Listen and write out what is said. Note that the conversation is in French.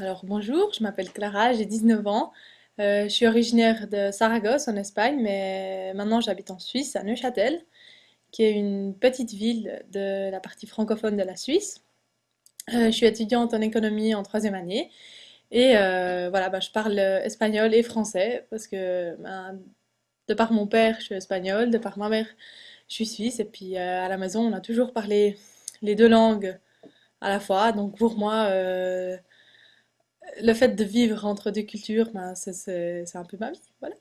Alors bonjour, je m'appelle Clara, j'ai 19 ans. Euh, je suis originaire de Saragosse en Espagne, mais maintenant j'habite en Suisse, à Neuchâtel, qui est une petite ville de la partie francophone de la Suisse. Euh, je suis étudiante en économie en troisième année et euh, voilà, bah, je parle espagnol et français parce que ben, de par mon père je suis espagnole, de par ma mère je suis suisse et puis à la maison on a toujours parlé les deux langues à la fois. Donc pour moi, le fait de vivre entre deux cultures, ben, c'est un peu ma vie. Voilà.